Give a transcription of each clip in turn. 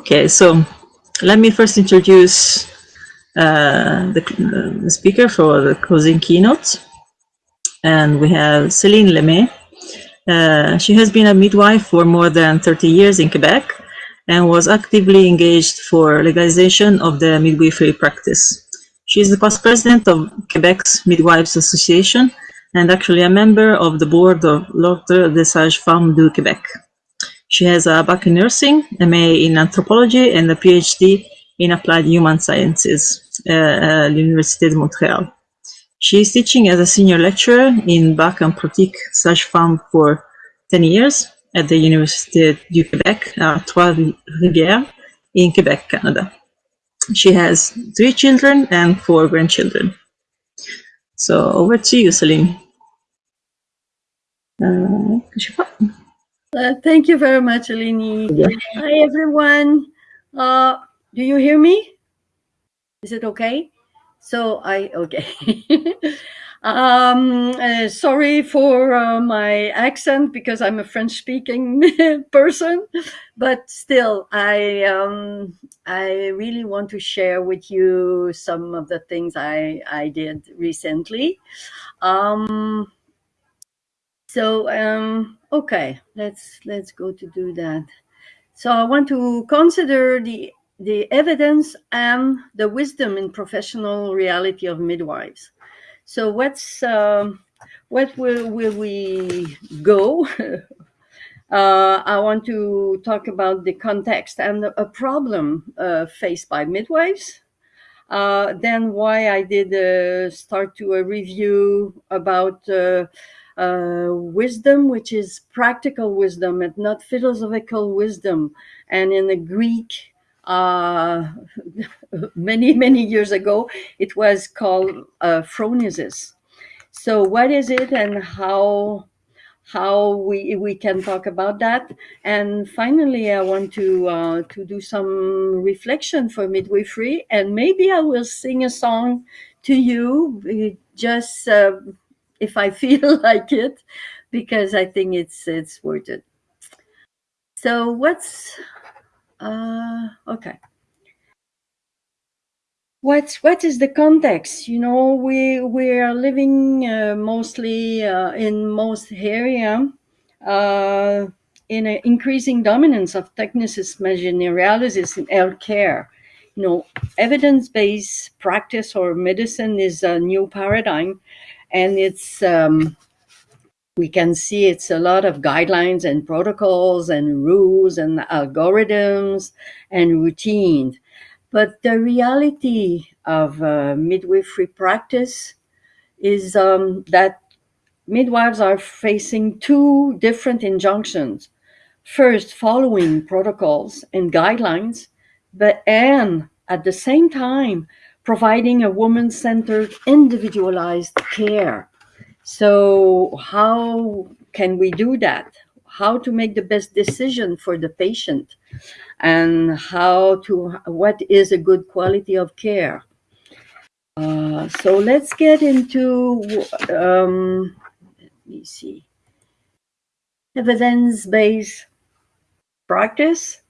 Okay, so let me first introduce uh, the, the, speaker for the closing keynote. And we have Celine Lemay. Uh, she has been a midwife for more than 30 years in Quebec and was actively engaged for legalization of the midwifery practice. She is the past president of Quebec's Midwives Association and actually a member of the board of L'Ordre des Sages-Femmes du Québec. She has a nursing, MA in anthropology, and a PhD in applied human sciences uh, at the Université de Montréal. She is teaching as a senior lecturer in BAc and pratique sage-femme for 10 years at the Université du Québec at Trois-Rivières in Quebec, Canada. She has three children and four grandchildren. So over to you, Celine. Uh, uh, thank you very much, Eleni. Yeah. Hi, everyone. Uh, do you hear me? Is it okay? So I, okay. um, uh, sorry for uh, my accent because I'm a French speaking person, but still I, um, I really want to share with you some of the things I, I did recently. Um, so, um, okay, let's let's go to do that. So I want to consider the the evidence and the wisdom in professional reality of midwives. So what's um, what will will we go? uh, I want to talk about the context and a problem uh, faced by midwives. Uh, then why I did uh, start to a review about uh, wisdom, which is practical wisdom and not philosophical wisdom. And in the Greek, uh, many, many years ago, it was called uh, phronesis. So what is it and how how we we can talk about that and finally i want to uh, to do some reflection for midwifery and maybe i will sing a song to you just uh, if I feel like it, because I think it's it's worth it. So what's uh, okay? What's what is the context? You know, we we are living uh, mostly uh, in most area uh, in an increasing dominance of technicist generalities in healthcare. You know, evidence-based practice or medicine is a new paradigm and it's um, we can see it's a lot of guidelines and protocols and rules and algorithms and routines. But the reality of uh, midwifery practice is um, that midwives are facing two different injunctions. First, following protocols and guidelines, but and at the same time, providing a woman-centered individualized care. So how can we do that? How to make the best decision for the patient and how to, what is a good quality of care? Uh, so let's get into, um, let me see, evidence-based practice.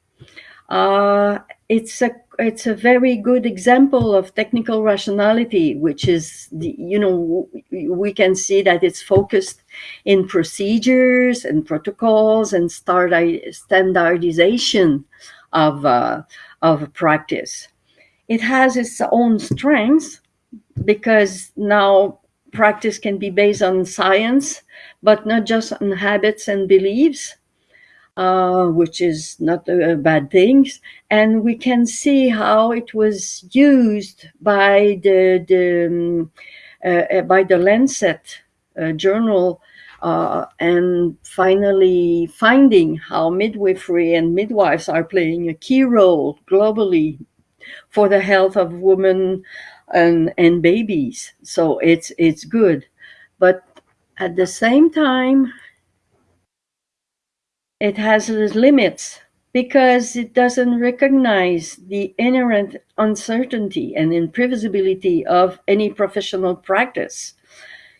Uh, it's a it's a very good example of technical rationality, which is, the, you know, we can see that it's focused in procedures and protocols and standardization of, uh, of practice. It has its own strengths because now practice can be based on science, but not just on habits and beliefs uh, which is not a, bad thing. And we can see how it was used by the, the um, uh, uh, by the Lancet uh, journal uh, and finally finding how midwifery and midwives are playing a key role globally for the health of women and, and babies. So it's, it's good. But at the same time, it has its limits because it doesn't recognize the inherent uncertainty and imprevisibility of any professional practice.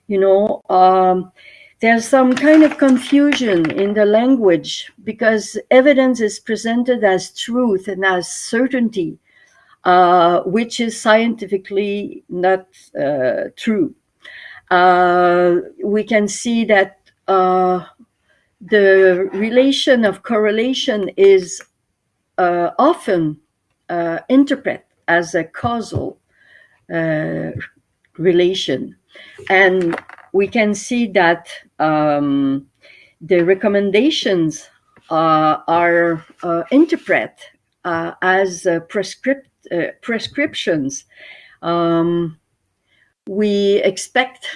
You know, um, there's some kind of confusion in the language because evidence is presented as truth and as certainty, uh, which is scientifically not uh, true. Uh, we can see that uh, the relation of correlation is uh, often uh, interpreted as a causal relation. And we can see that um, the recommendations uh, are uh, interpreted uh, as prescript prescriptions. Um, we expect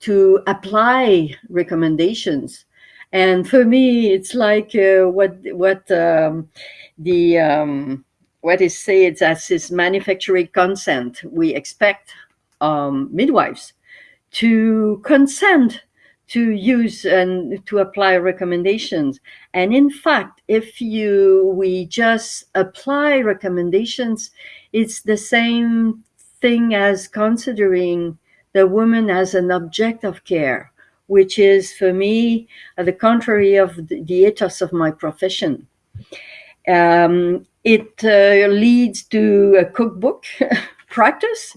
to apply recommendations and for me it's like uh, what what um, the um, what is said as is manufacturing consent we expect um, midwives to consent to use and to apply recommendations. And in fact, if you we just apply recommendations, it's the same thing as considering the woman as an object of care, which is for me the contrary of the, the ethos of my profession. Um, it uh, leads to a cookbook practice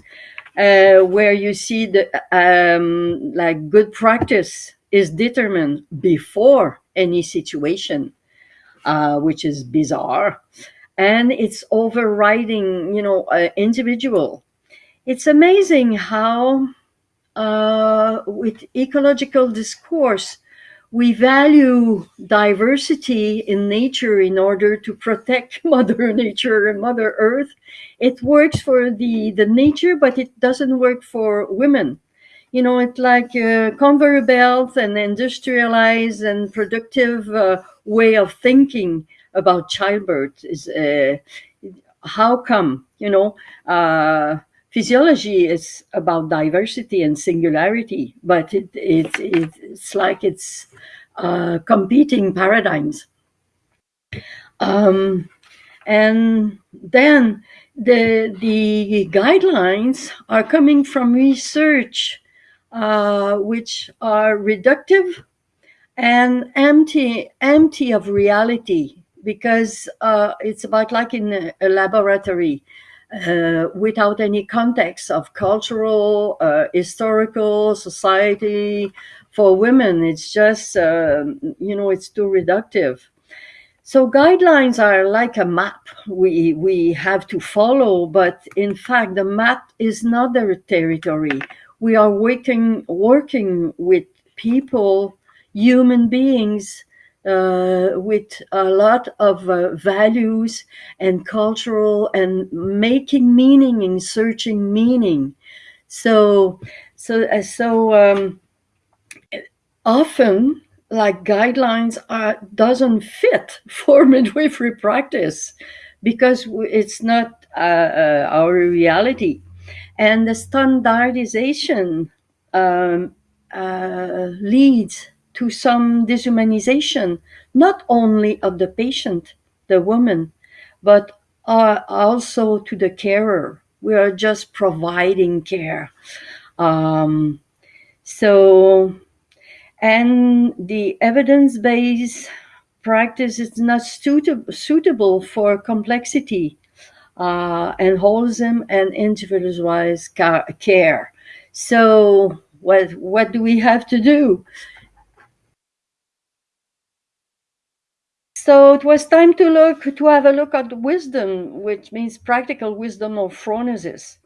uh, where you see the um, like good practice is determined before any situation, uh, which is bizarre, and it's overriding, you know, uh, individual. It's amazing how, uh, with ecological discourse, we value diversity in nature in order to protect mother nature and mother earth. It works for the the nature but it doesn't work for women. You know it's like a conveyor belt and industrialized and productive uh, way of thinking about childbirth is uh, how come you know uh, physiology is about diversity and singularity, but it, it, it it's like it's uh, competing paradigms. Um, and then the, the guidelines are coming from research uh, which are reductive and empty, empty of reality because uh, it's about like in a, a laboratory uh, without any context of cultural, uh, historical, society. For women, it's just, uh, you know, it's too reductive. So guidelines are like a map we, we have to follow, but in fact, the map is not their territory. We are working, working with people, human beings, uh, with a lot of uh, values and cultural and making meaning and searching meaning. So, so, uh, so um, often like guidelines are doesn't fit for midwifery practice because it's not uh, uh, our reality and the standardization um, uh, leads to some dehumanization, not only of the patient, the woman, but uh, also to the carer. We are just providing care. Um, so, and the evidence based practice is not suitable, suitable for complexity uh, and wholesome and individualized care. So, what, what do we have to do? So it was time to look to have a look at wisdom, which means practical wisdom or phronesis.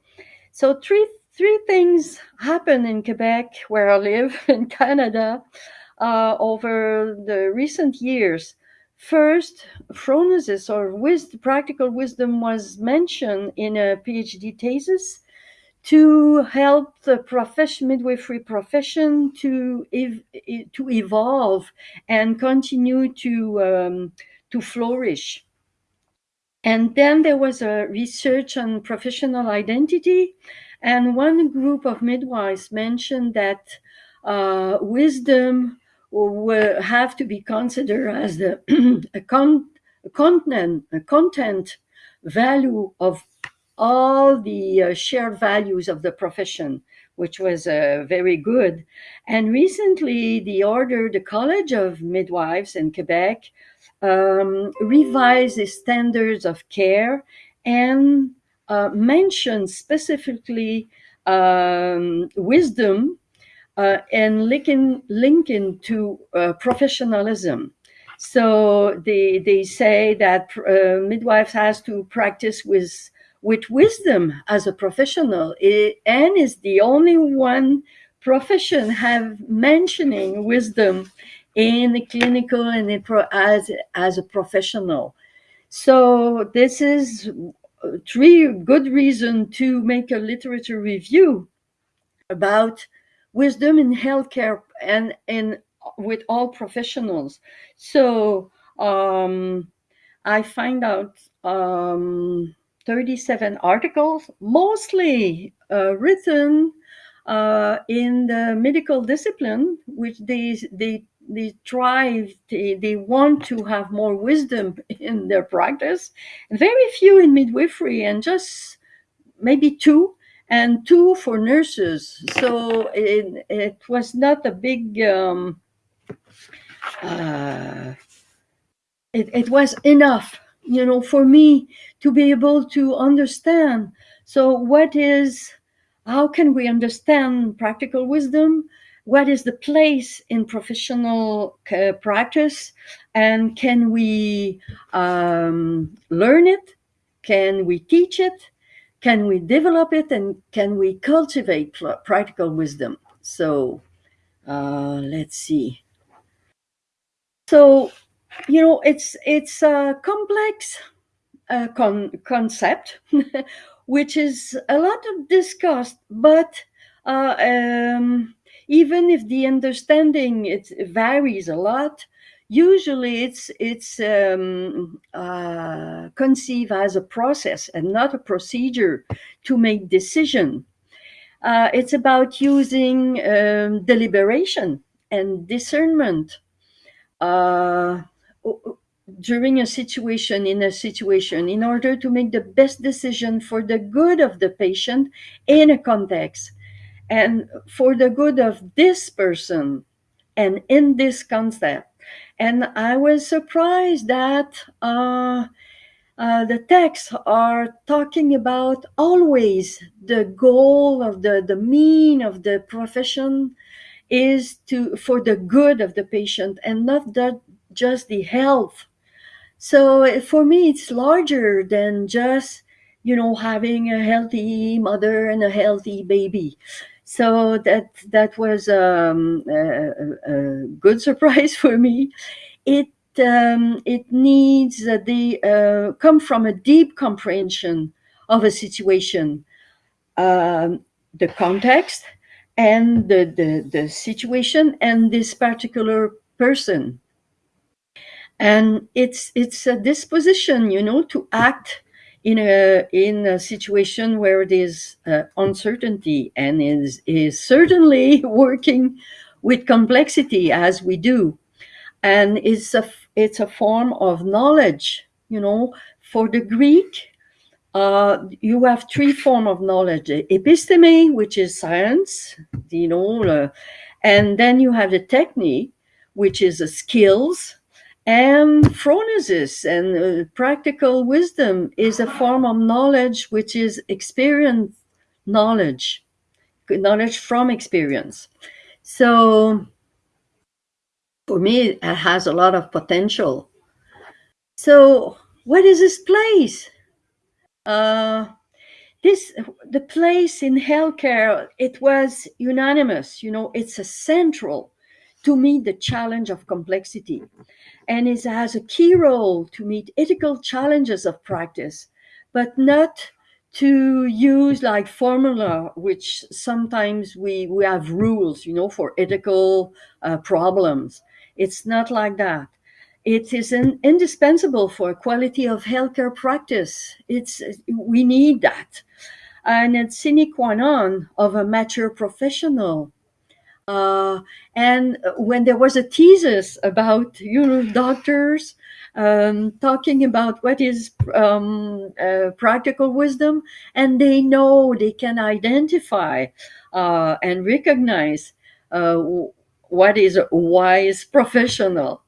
So three three things happened in Quebec, where I live, in Canada, uh, over the recent years. First, phronesis or wisdom, practical wisdom was mentioned in a PhD thesis to help the profession, midwifery profession to ev- to evolve and continue to um, to flourish. And then there was a research on professional identity, and one group of midwives mentioned that uh, wisdom will have to be considered as the a, con- a content a content value of all the uh, shared values of the profession, which was uh, very good. And recently, the order, the College of Midwives in Quebec, um, revised the standards of care and uh, mentioned specifically um, wisdom uh, and linking, linking to uh, professionalism. So they, they say that uh, midwives has to practice with with wisdom as a professional. And is the only one profession have mentioning wisdom in the clinical and as as a professional. So this is three good reason to make a literature review about wisdom in healthcare and in with all professionals. So um, i find out um, 37 articles, mostly uh, written uh, in the medical discipline, which they they they try they, they want to have more wisdom in their practice. Very few in midwifery, and just maybe two, and two for nurses. So it, it was not a big. Um, uh, it, it was enough you know, for me to be able to understand. So, what is, how can we understand practical wisdom? What is the place in professional uh, practice? And can we um, learn it? Can we teach it? Can we develop it? And can we cultivate practical wisdom? So, uh, let's see. So, you know it's it's a complex uh, con- concept which is a lot of discussed but uh, um, even if the understanding it varies a lot usually it's it's um, uh, conceived as a process and not a procedure to make decision. Uh, it's about using um, deliberation and discernment. Uh, during a situation in a situation in order to make the best decision for the good of the patient in a context. And for the good of this person and in this concept. And i was surprised that uh, uh, the texts are talking about always the goal of the the mean of the profession is to for the good of the patient and not that just the health. So for me, it's larger than just you know having a healthy mother and a healthy baby. So that that was um, a, a, good surprise for me. It um, it needs the uh, come from a deep comprehension of a situation, um, the context, and the, the the situation, and this particular person and it's it's a disposition you know to act in a in a situation where there's uh, uncertainty and is is certainly working with complexity as we do. And it's a it's a form of knowledge you know. For the greek uh, you have three form of knowledge episteme which is science you know uh, and then you have the technique which is the skills and phronesis and uh, practical wisdom is a form of knowledge which is experience knowledge, knowledge from experience. So for me, it has a lot of potential. So, what is this place? Uh, this the place in healthcare. It was unanimous. You know, it's a central to meet the challenge of complexity and it has a key role to meet ethical challenges of practice, but not to use like formula, which sometimes we, we have rules, you know, for ethical uh, problems. It's not like that. It is an, indispensable for quality of healthcare practice. It's we need that, and it's sine qua non of a mature professional uh, and when there was a thesis about you know doctors um, talking about what is um, uh, practical wisdom, and they know they can identify uh, and recognize uh, what is wise professional.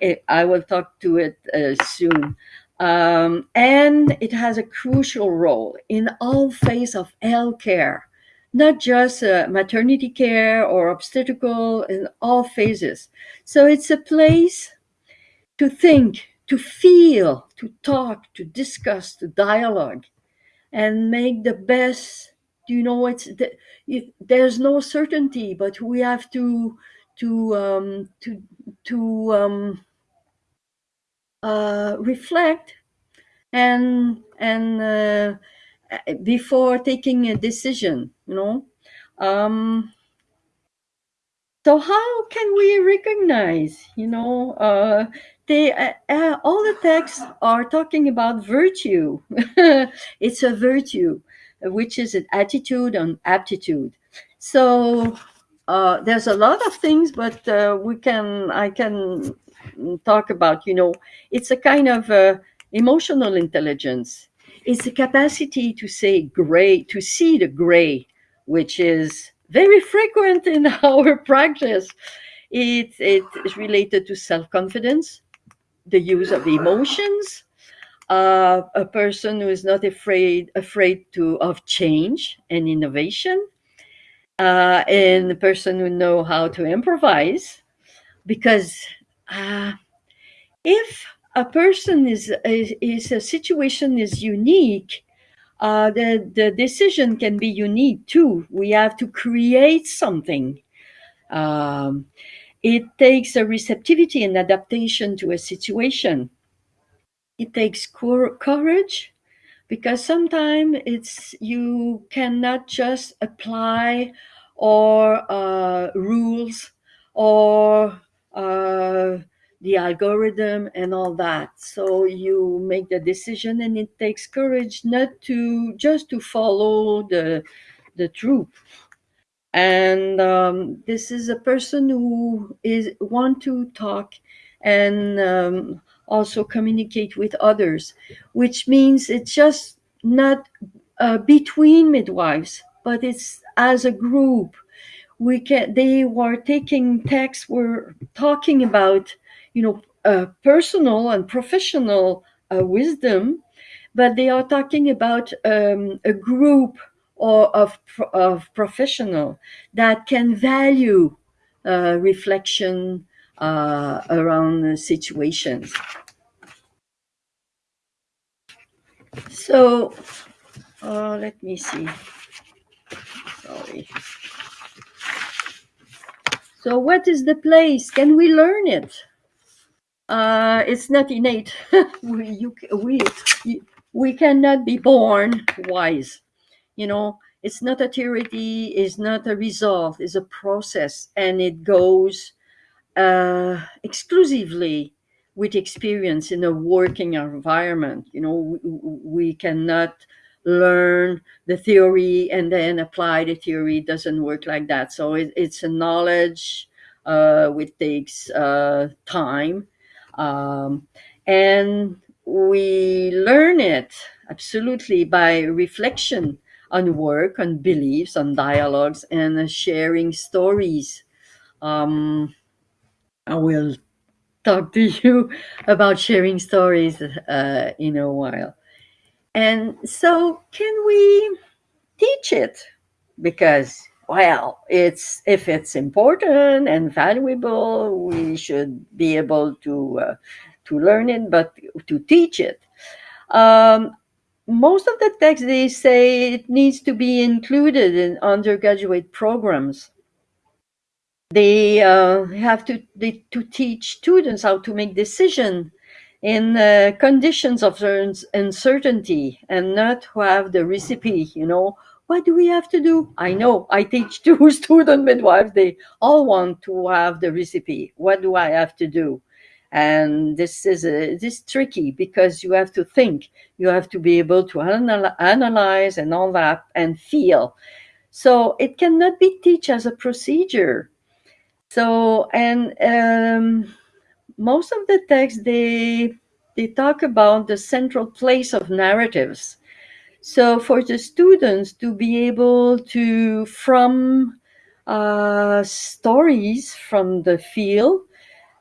It, I will talk to it uh, soon. Um, and it has a crucial role in all phase of health care, not just uh, maternity care or obstetrical, in all phases. So it's a place to think, to feel, to talk, to discuss, to dialogue, and make the best. You know, it's the, it, there's no certainty, but we have to to um, to to um, uh, reflect and and uh, before taking a decision. You know. Um, so how can we recognize you know uh, they uh, uh, all the texts are talking about virtue it's a virtue which is an attitude and aptitude so uh, there's a lot of things but uh, we can i can talk about you know it's a kind of uh, emotional intelligence it's the capacity to say gray to see the gray which is very frequent in our practice. It, it is related to self confidence, the use of emotions, uh, a person who is not afraid afraid to of change and innovation, uh, and a person who know how to improvise, because uh, if a person is, is is a situation is unique, uh, the, the decision can be unique too. We have to create something. Um, it takes a receptivity and adaptation to a situation. It takes courage because sometimes it's you cannot just apply or uh, rules or uh, the algorithm and all that. So you make the decision, and it takes courage not to just to follow the the truth. And um, this is a person who is want to talk and um, also communicate with others, which means it's just not uh, between midwives, but it's as a group. We can. They were taking texts. Were talking about you know uh, personal and professional uh, wisdom, but they are talking about um, a group or of of professional that can value uh, reflection uh, around situations. So uh, let me see. Sorry. So, what is the place? Can we learn it? Uh, it's not innate. we, you, we, we cannot be born wise. You know, it's not a theory, it's not a result, it's a process, and it goes uh, exclusively with experience in a working environment. You know, we, we cannot learn the theory and then apply the theory. It doesn't work like that. So it, it's a knowledge uh, which takes uh, time. Um, and we learn it absolutely by reflection on work, on beliefs, on dialogues, and sharing stories. Um, I will talk to you about sharing stories uh, in a while. And so, can we teach it? Because, well, it's if it's important and valuable, we should be able to uh, to learn it, but to teach it. Um, most of the texts they say it needs to be included in undergraduate programs they uh, have to they, to teach students how to make decision in uh, conditions of uncertainty and not to have the recipe you know what do we have to do? I know. I teach two student midwives. They all want to have the recipe. What do i have to do? And this is a, this is tricky because you have to think. You have to be able to anal- analyze and all that and feel. So it cannot be teach as a procedure. So and um, most of the texts they they talk about the central place of narratives So for the students to be able to, from uh, stories from the field,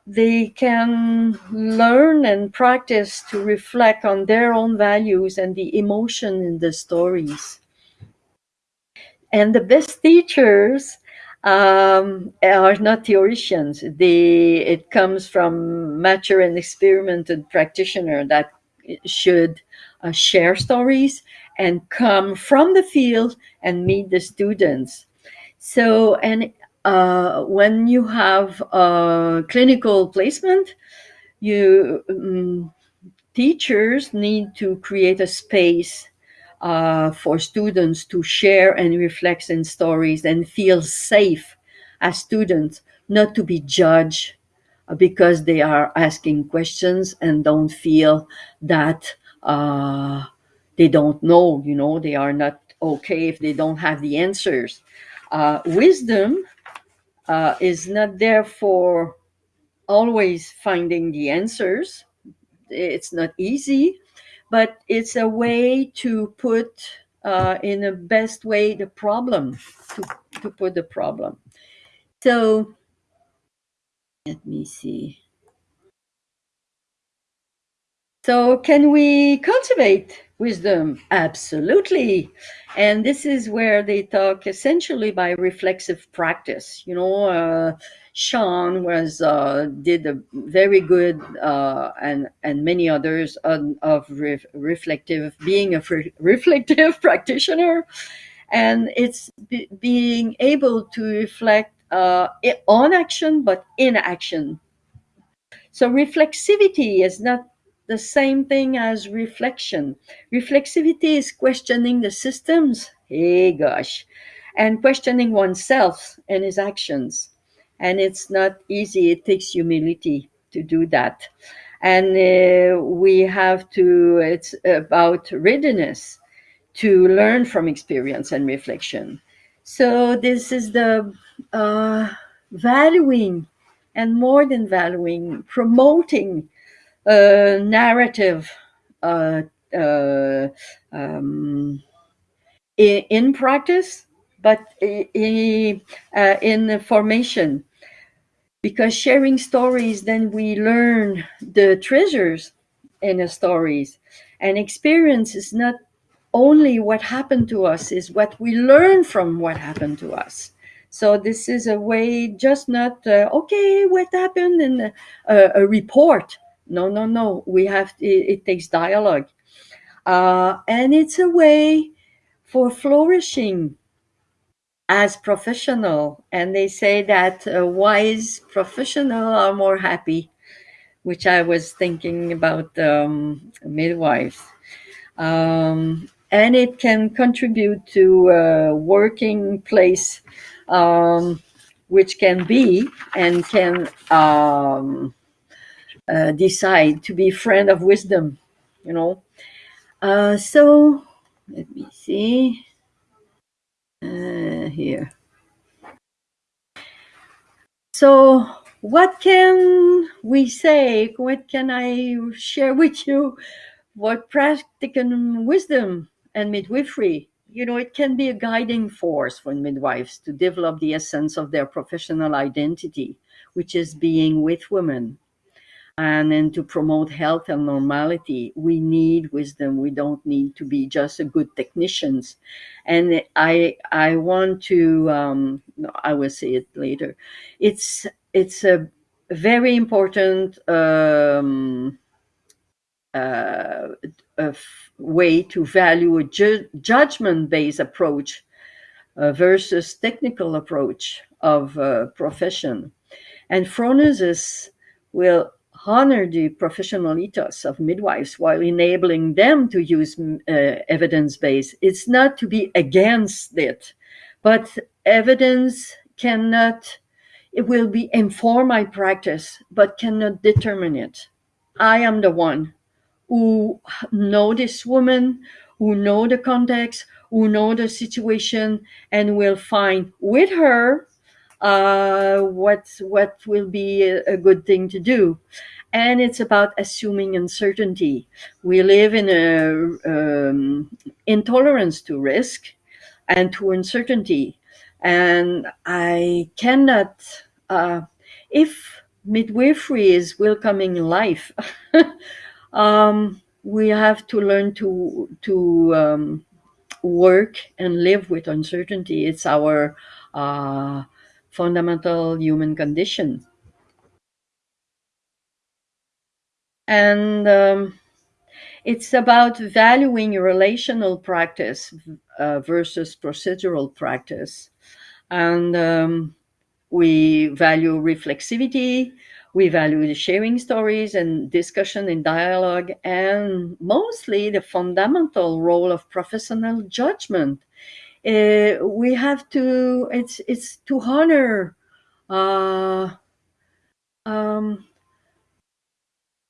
they can learn and practice to reflect on their own values and the emotion in the stories. And the best teachers um, are not theologians. They, it comes from mature and experimented practitioner that should uh, share stories and come from the field and meet the students. So, and uh, when you have a clinical placement, you um, teachers need to create a space uh, for students to share and reflect in stories and feel safe as students, not to be judged because they are asking questions and don't feel that uh, they don't know, you know, they are not okay if they don't have the answers. Uh, wisdom uh, is not there for always finding the answers. It's not easy, but it's a way to put uh, in the best way the problem, to, to put the problem. So let me see. So, can we cultivate wisdom? Absolutely. And this is where they talk essentially by reflexive practice. You know, uh, Schön was uh, did a very good uh, and and many others on, of re- reflective being a reflective practitioner, and it's be- being able to reflect uh, on action but in action. So reflexivity is not the same thing as reflection. Reflexivity is questioning the systems, hey gosh, and questioning oneself and his actions. And it's not easy, it takes humility to do that. And uh, we have to, it's about readiness to learn from experience and reflection. So, this is the uh, valuing and more than valuing, promoting narrative uh, uh, um, in, practice, but in, uh, in the formation. Because sharing stories, then we learn the treasures in the stories. And experience is not only what happened to us, is what we learn from what happened to us. So this is a way, just not uh, okay. What happened in a, a, report? No, no, no. We have it, it takes dialogue, uh, and it's a way for flourishing as professional. And they say that uh, wise professional are more happy, which I was thinking about um, midwives. Um, and it can contribute to a working place um, which can be and can um, uh, decide to be friend of wisdom you know? Uh, so let me see. Uh, here. So what can we say? What can i share with you? What practical wisdom and midwifery you know, it can be a guiding force for midwives to develop the essence of their professional identity, which is being with women. And then to promote health and normality, we need wisdom. We don't need to be just a good technicians. And I, I want to, um, I will say it later. It's, it's a very important um, uh, way to value a ju- judgment-based approach uh, versus technical approach of uh, profession. And Phronesis will honor the professional ethos of midwives while enabling them to use uh, evidence-based. It's not to be against it, but evidence cannot, it will be inform my practice, but cannot determine it. I am the one who know this woman, who know the context, who know the situation, and will find with her uh, what what will be a, good thing to do. And it's about assuming uncertainty. We live in a um, intolerance to risk and to uncertainty. And i cannot uh, if midwifery is welcoming life um, we have to learn to to um, work and live with uncertainty. It's our uh, fundamental human condition. And um, it's about valuing relational practice uh, versus procedural practice. And um, we value reflexivity we value the sharing stories and discussion and dialogue and mostly the fundamental role of professional judgment uh, we have to it's it's to honor uh, um,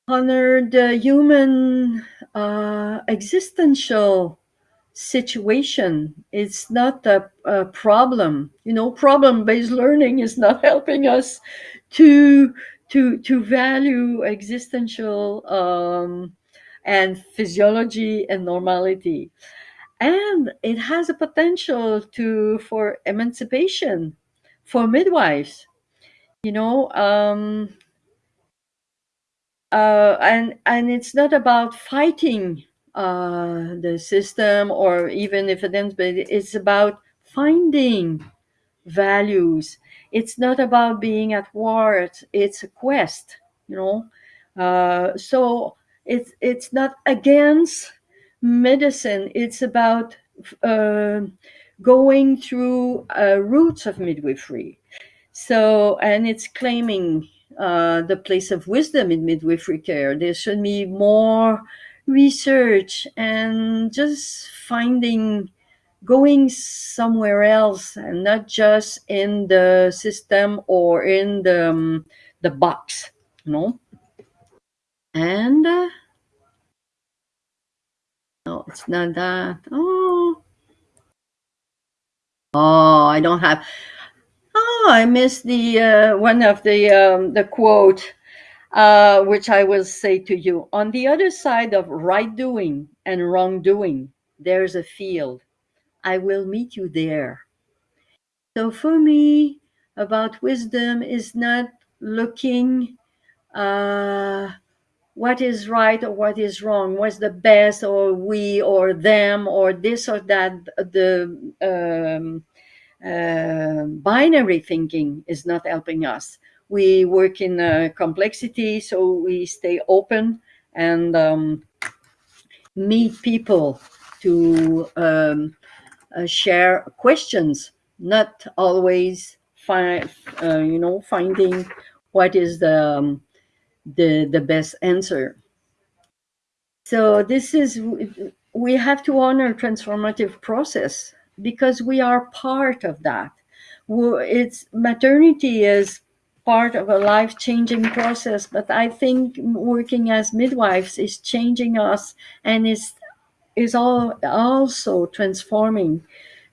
honor the human uh, existential situation. It's not a, a problem. You know problem based learning is not helping us to to to value existential um, and physiology and normality and it has a potential to for emancipation for midwives you know um, uh, and and it's not about fighting uh, the system or even if it ends, but it's about finding values. It's not about being at war. It's, it's a quest, you know. Uh, so it's it's not against medicine. It's about uh, going through uh, roots of midwifery. So and it's claiming uh, the place of wisdom in midwifery care. There should be more research and just finding going somewhere else and not just in the system or in the um, the box you know and uh, no it's not that. Oh. Oh i don't have oh i missed the uh, one of the um, the quote uh, which i will say to you. On the other side of right doing and wrongdoing there's a field. I will meet you there. So for me, about wisdom is not looking uh, what is right or what is wrong, what's the best or we or them or this or that. The um, uh, binary thinking is not helping us. We work in complexity, so we stay open and um, meet people to um, uh, share questions not always find uh, you know finding what is the um, the the best answer. So this is we have to honor transformative process because we are part of that. It's maternity is part of a life changing process but i think working as midwives is changing us and is is all also transforming.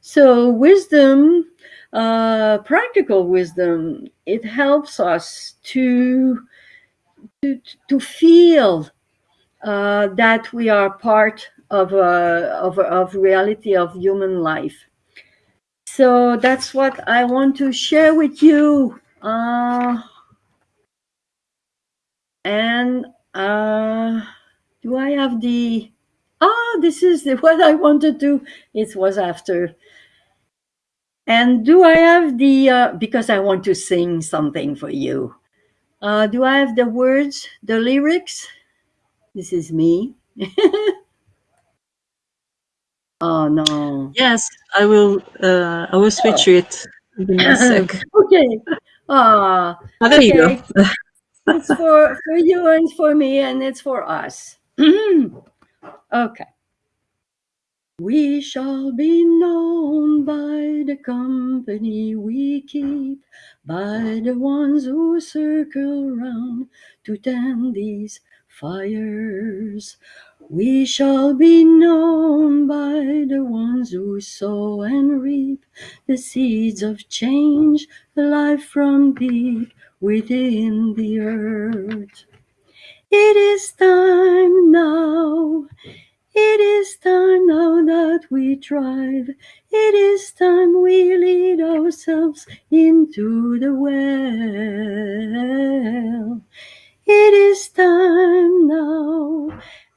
So wisdom, uh, practical wisdom, it helps us to to, to feel uh, that we are part of a, of of reality of human life. So that's what I want to share with you. Uh, and uh, do I have the? Ah, this is the, what I wanted to. Do. It was after and do I have the, uh, because I want to sing something for you. Uh, do I have the words, the lyrics? This is me. oh no. Yes, I will. Uh, I will switch oh. it. okay. Ah, oh, there okay. you go. it's for for you and for me, and it's for us. okay. We shall be known by the company we keep, by the ones who circle round to tend these fires. We shall be known by the ones who sow and reap the seeds of change, the life from deep within the earth. It is time now. It is time now that we thrive. It is time we lead ourselves into the well. It is time now,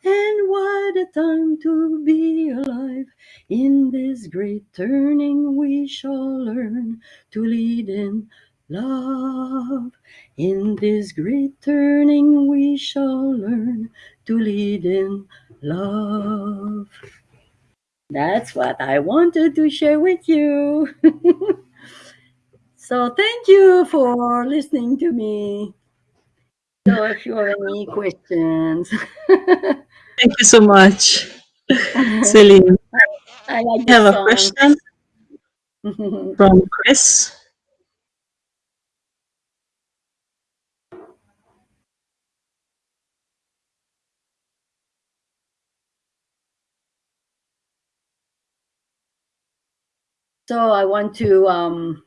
and what a time to be alive. In this great turning, we shall learn to lead in love. In this great turning, we shall learn to lead in love. That's what I wanted to share with you. so, thank you for listening to me. So, if you have any questions, Thank you so much, Celine. I like have a question from Chris. So, I want to um,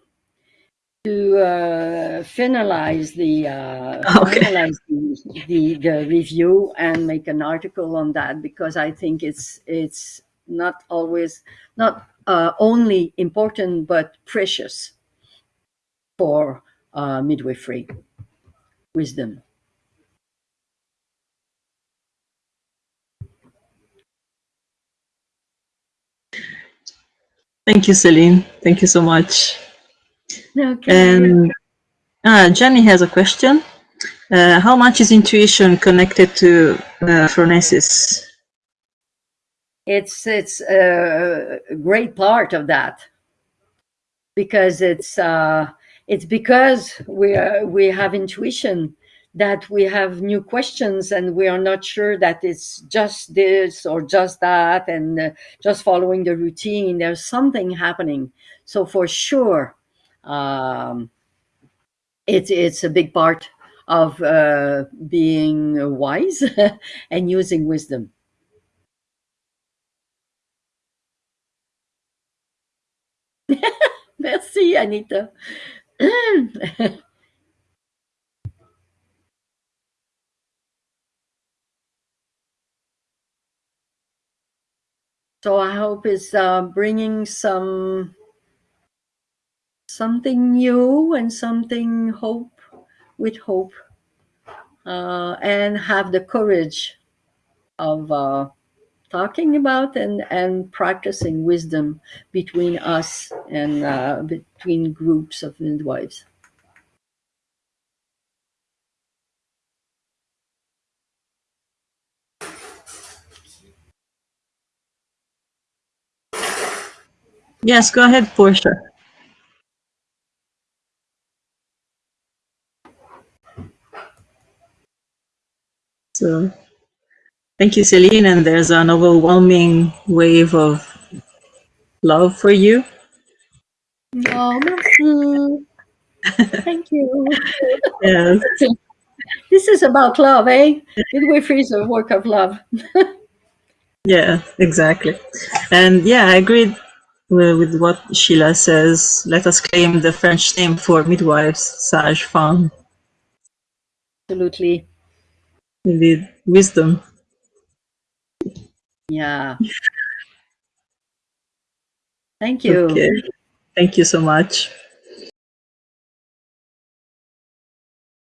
to uh, finalize the uh, Okay. finalize the, the the review and make an article on that because I think it's it's not always not uh, only important but precious for uh, midwifery wisdom. Thank you, Celine. Thank you so much. Okay. And uh, Jenny has a question. Uh, how much is intuition connected to uh, phronesis? it's it's a great part of that because it's uh, it's because we are, we have intuition that we have new questions and we are not sure that it's just this or just that and uh, just following the routine there's something happening so for sure um, it's it's a big part of uh, being wise and using wisdom Merci, Anita. so I hope it's uh, bringing some something new and something hope with hope, uh, and have the courage of uh, talking about and and practicing wisdom between us and uh, between groups of midwives. Yes, go ahead, Portia. So, thank you, Celine. And there's an overwhelming wave of love for you. No, merci. Thank you. Yes. This is about love, eh? Midwifery is a work of love. Yeah, exactly. And yeah, I agreed with, with what Sheila says. Let us claim the French name for midwives, sage femme. Absolutely. Indeed, wisdom. Yeah. Thank you. Okay. Thank you so much.